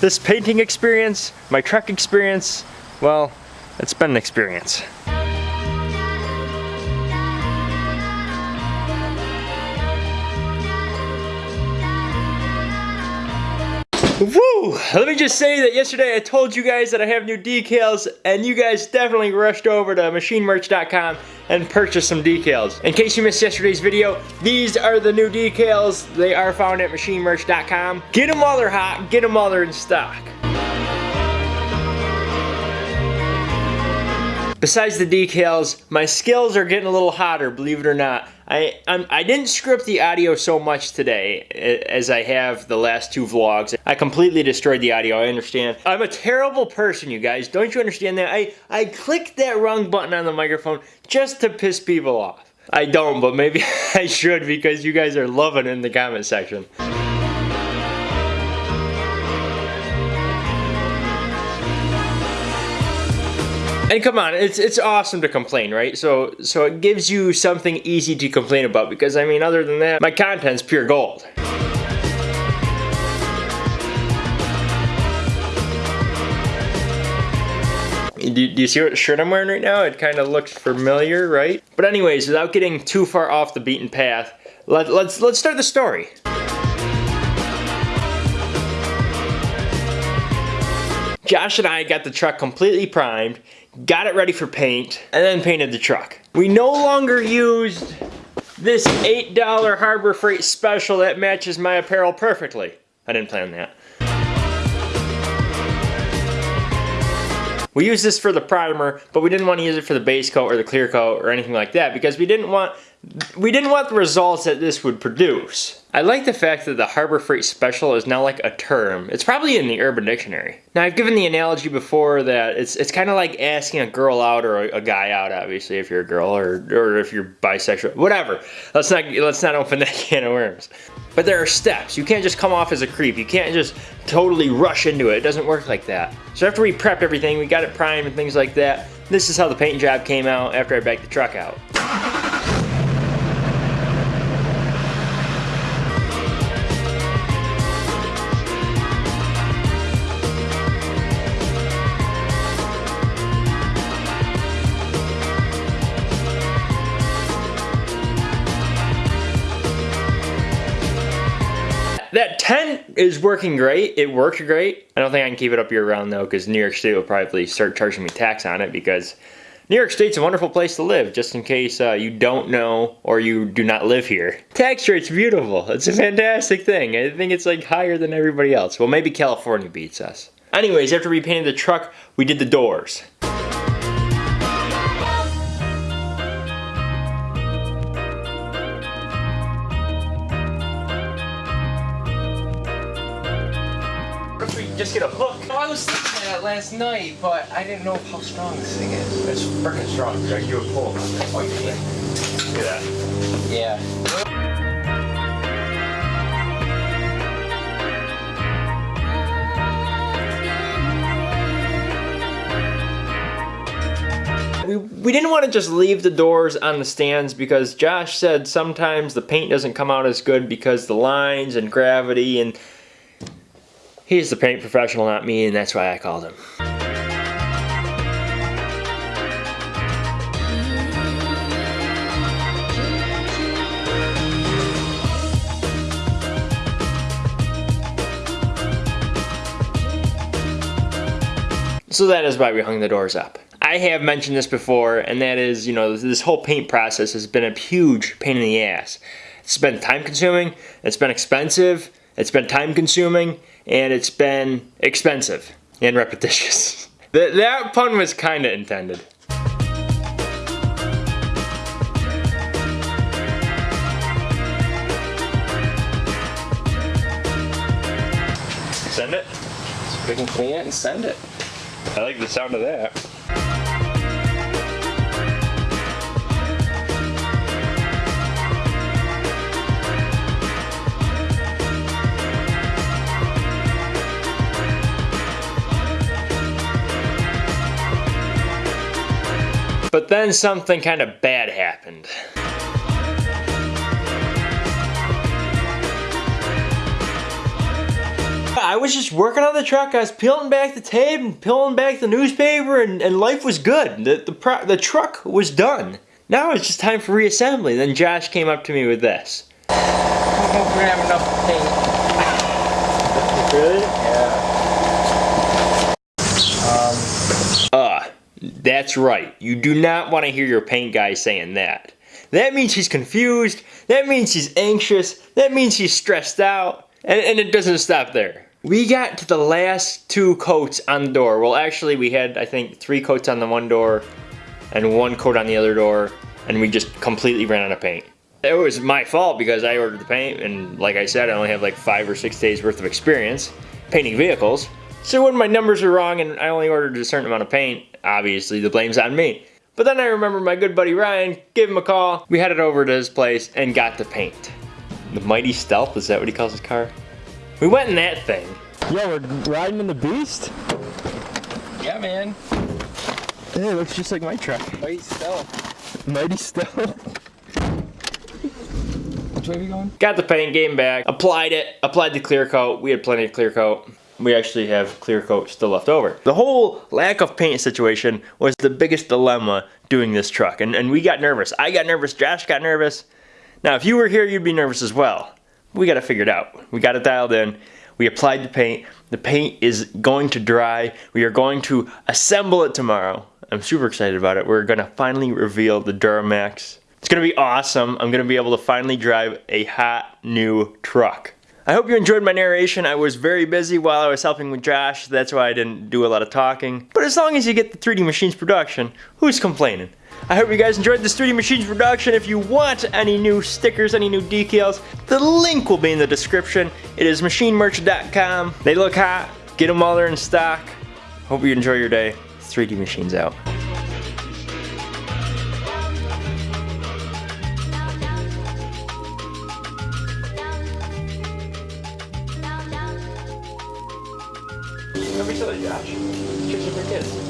this painting experience, my truck experience, well, it's been an experience. Woo! Let me just say that yesterday I told you guys that I have new decals and you guys definitely rushed over to machinemerch.com and purchased some decals. In case you missed yesterday's video, these are the new decals. They are found at machinemerch.com. Get them while they're hot, get them while they're in stock. Besides the decals, my skills are getting a little hotter, believe it or not. I I'm, I did not script the audio so much today as I have the last two vlogs. I completely destroyed the audio, I understand. I'm a terrible person, you guys. Don't you understand that? I, I clicked that wrong button on the microphone just to piss people off. I don't, but maybe I should because you guys are loving it in the comment section. And come on, it's it's awesome to complain, right? So so it gives you something easy to complain about because I mean, other than that, my content's pure gold. Do, do, you see what shirt I'm wearing right now? It kind of looks familiar, right? But anyways, without getting too far off the beaten path, let, let's let's start the story. Josh and I got the truck completely primed got it ready for paint, and then painted the truck. We no longer used this $8 Harbor Freight special that matches my apparel perfectly. I didn't plan that. We used this for the primer, but we didn't want to use it for the base coat or the clear coat or anything like that because we didn't want we didn't want the results that this would produce. I like the fact that the Harbor Freight Special is now like a term. It's probably in the Urban Dictionary. Now I've given the analogy before that it's it's kind of like asking a girl out or a, a, guy out, obviously if you're a girl or or if you're bisexual, whatever. Let's not let's not open that can of worms. But there are steps. You can't just come off as a creep. You can't just totally rush into it. It doesn't work like that. So after we prepped everything, we got it primed and things like that. This is how the paint job came out after I backed the truck out. Tent is working great. It works great. I don't think I can keep it up year round though because New York State will probably start charging me tax on it because New York State's a wonderful place to live, just in case uh, you don't know or you do not live here. Tax rate's beautiful. It's a fantastic thing. I think it's like higher than everybody else. Well, maybe California beats us. Anyways, after we painted the truck, we did the doors. Just get a hook. I was thinking that last night, but I didn't know how strong this thing is. It's freaking strong. Right? You would pull on this. Oh, yeah. Look at that. Yeah. we, we didn't want to just leave the doors on the stands because Josh said sometimes the paint doesn't come out as good because the lines and gravity and He's the paint professional, not me, and that's why I called him. So that is why we hung the doors up. I have mentioned this before, and that is, you know, this whole paint process has been a huge pain in the ass. It's been time consuming, it's been expensive, it's been time consuming, and it's been expensive and repetitious. that, that pun was kind of intended. Send it? We can clean it and send it. I like the sound of that. But then something kind of bad happened. I was just working on the truck. I was peeling back the tape and peeling back the newspaper, and, and life was good. The, the, pro- the truck was done. Now it's just time for reassembly. Then Josh came up to me with this. I don't know we're gonna have enough paint. Really? Yeah. Uh, that's right. You do not want to hear your paint guy saying that. That means he's confused. That means he's anxious. That means he's stressed out. And, and it doesn't stop there. We got to the last two coats on the door. Well, actually, we had, I think, three coats on the one door and one coat on the other door. And we just completely ran out of paint. It was my fault because I ordered the paint. And like I said, I only have like five or six days worth of experience painting vehicles. So when my numbers are wrong and I only ordered a certain amount of paint, obviously the blame's on me. But then I remember my good buddy Ryan, gave him a call. We headed over to his place and got the paint. The Mighty Stealth, is that what he calls his car? We went in that thing. Yo, we're riding in the beast? Yeah, man. Hey, it looks just like my truck. Mighty Stealth. Mighty Stealth. Which way are we going? Got the paint, game back, applied it, applied the clear coat. We had plenty of clear coat. We actually have clear coat still left over. The whole lack of paint situation was the biggest dilemma doing this truck. And, and we got nervous. I got nervous, Josh got nervous. Now, if you were here, you'd be nervous as well. We got it figured out. We got it dialed in. We applied the paint. The paint is going to dry. We are going to assemble it tomorrow. I'm super excited about it. We're gonna finally reveal the Duramax. It's gonna be awesome. I'm gonna be able to finally drive a hot new truck. I hope you enjoyed my narration. I was very busy while I was helping with Josh. That's why I didn't do a lot of talking. But as long as you get the 3D Machines production, who's complaining? I hope you guys enjoyed this 3D Machines production. If you want any new stickers, any new decals, the link will be in the description. It is machinemerch.com. They look hot. Get them while they're in stock. Hope you enjoy your day. 3D Machines out. Be silly, Josh. Chicks are for kids.